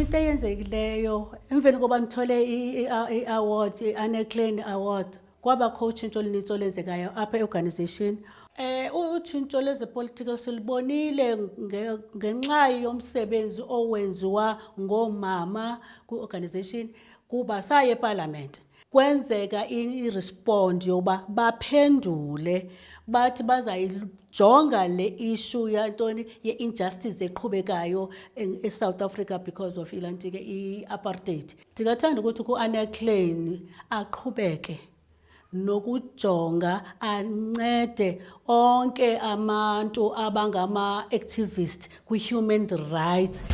into eyenzekileyo emveni koba ngithole i-award i-aneclan award kwabakho utshintsho olunintsi olenzekayo apha e-organization. Eh utshintsho lwezepolitical silibonile nge- ngenxa yomsebenzi owenziwa ngoomama kwi-organization kuba saye epalamente kwenzeka i-respond yoba baphendule bathi bazayijonga le issue yantoni ye-injustice eqhubekayo e- eSouth Africa because of ilanti ke i-apartheid. Ndingathanda ukuthi ku-aneclan aqhubeke nokujonga ancede onke abantu abangama-activist kwi-human rights.